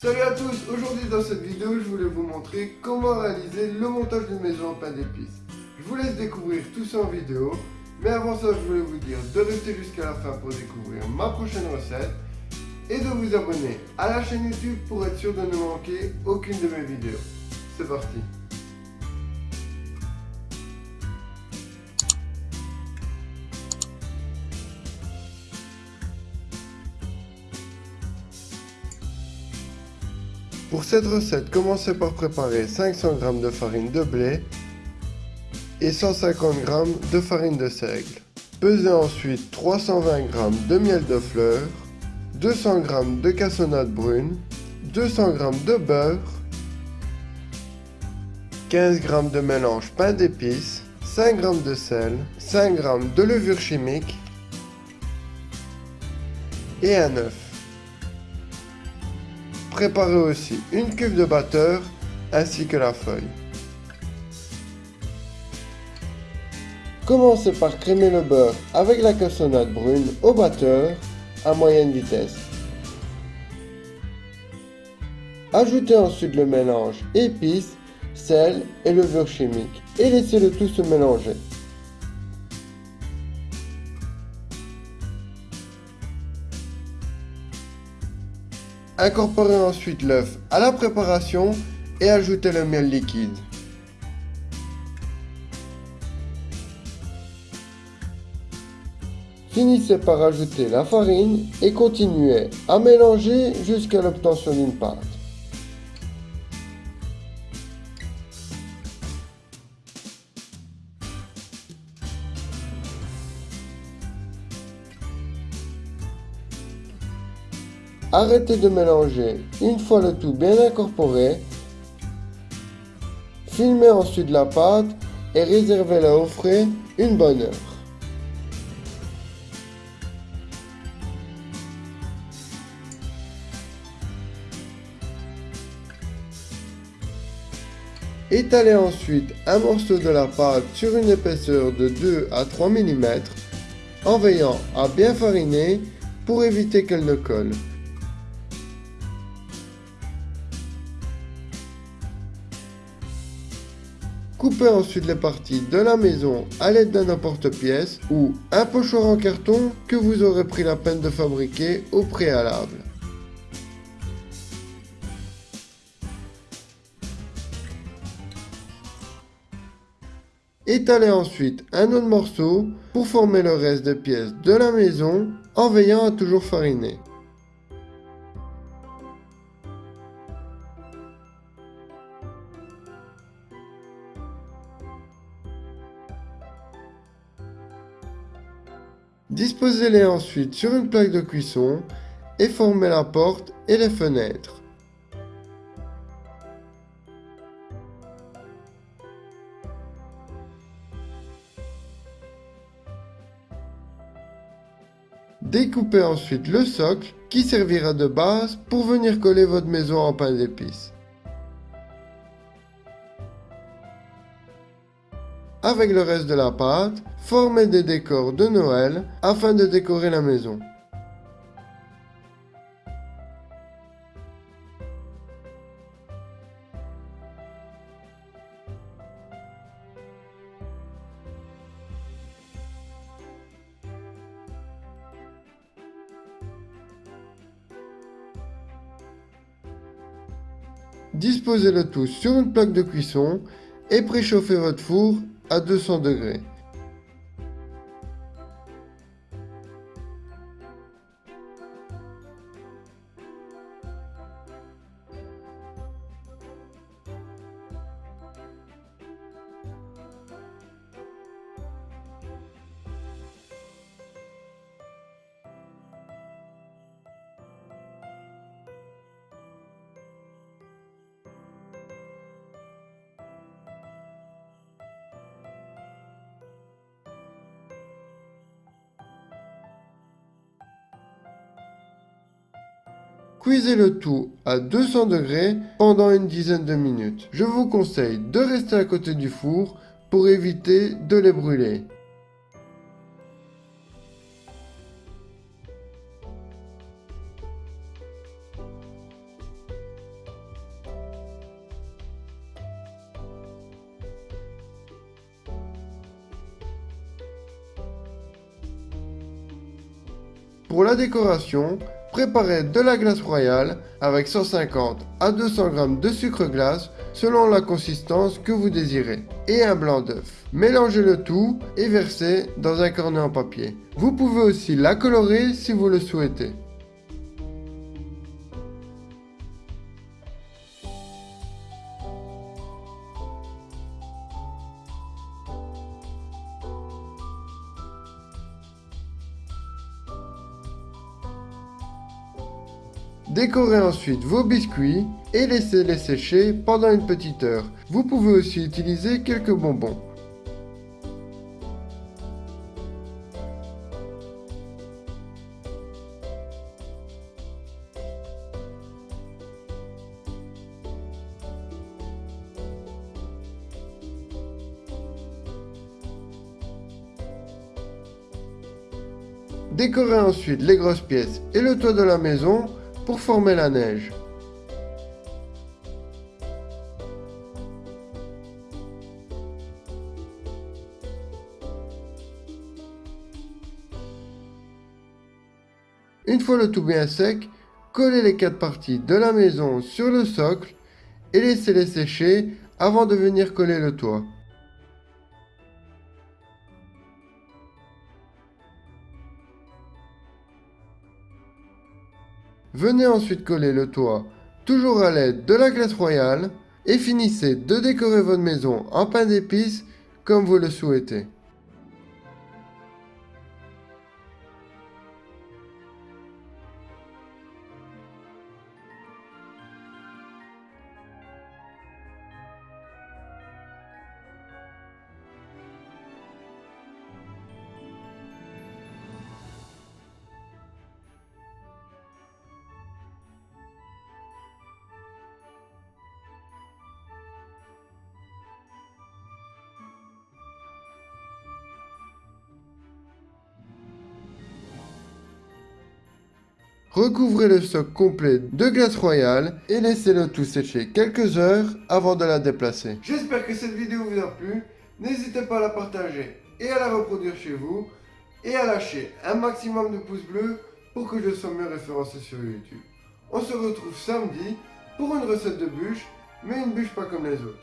Salut à tous, aujourd'hui dans cette vidéo je voulais vous montrer comment réaliser le montage d'une maison en pain d'épices. Je vous laisse découvrir tout ça en vidéo, mais avant ça je voulais vous dire de rester jusqu'à la fin pour découvrir ma prochaine recette et de vous abonner à la chaîne YouTube pour être sûr de ne manquer aucune de mes vidéos. C'est parti Pour cette recette, commencez par préparer 500 g de farine de blé et 150 g de farine de seigle. Pesez ensuite 320 g de miel de fleurs, 200 g de cassonade brune, 200 g de beurre, 15 g de mélange pain d'épices, 5 g de sel, 5 g de levure chimique et un œuf. Préparez aussi une cuve de batteur ainsi que la feuille. Commencez par crémer le beurre avec la cassonade brune au batteur à moyenne vitesse. Ajoutez ensuite le mélange épices, sel et levure chimique et laissez le tout se mélanger. Incorporez ensuite l'œuf à la préparation et ajoutez le miel liquide. Finissez par ajouter la farine et continuez à mélanger jusqu'à l'obtention d'une pâte. Arrêtez de mélanger une fois le tout bien incorporé. Filmez ensuite la pâte et réservez-la au frais une bonne heure. Étalez ensuite un morceau de la pâte sur une épaisseur de 2 à 3 mm en veillant à bien fariner pour éviter qu'elle ne colle. Coupez ensuite les parties de la maison à l'aide d'un emporte-pièce ou un pochoir en carton que vous aurez pris la peine de fabriquer au préalable. Étalez ensuite un autre morceau pour former le reste des pièces de la maison en veillant à toujours fariner. Disposez-les ensuite sur une plaque de cuisson et formez la porte et les fenêtres. Découpez ensuite le socle qui servira de base pour venir coller votre maison en pain d'épices. Avec le reste de la pâte, formez des décors de Noël afin de décorer la maison. Disposez le tout sur une plaque de cuisson et préchauffez votre four à 200 degrés. Cuisez le tout à 200 degrés pendant une dizaine de minutes. Je vous conseille de rester à côté du four pour éviter de les brûler. Pour la décoration, préparez de la glace royale avec 150 à 200 g de sucre glace selon la consistance que vous désirez et un blanc d'œuf. Mélangez le tout et versez dans un cornet en papier. Vous pouvez aussi la colorer si vous le souhaitez. Décorez ensuite vos biscuits et laissez-les sécher pendant une petite heure. Vous pouvez aussi utiliser quelques bonbons. Décorez ensuite les grosses pièces et le toit de la maison former la neige. Une fois le tout bien sec, collez les quatre parties de la maison sur le socle et laissez-les sécher avant de venir coller le toit. Venez ensuite coller le toit, toujours à l'aide de la glace royale, et finissez de décorer votre maison en pain d'épices comme vous le souhaitez. Recouvrez le socle complet de glace royale et laissez-le tout sécher quelques heures avant de la déplacer. J'espère que cette vidéo vous a plu. N'hésitez pas à la partager et à la reproduire chez vous. Et à lâcher un maximum de pouces bleus pour que je sois mieux référencé sur YouTube. On se retrouve samedi pour une recette de bûche, mais une bûche pas comme les autres.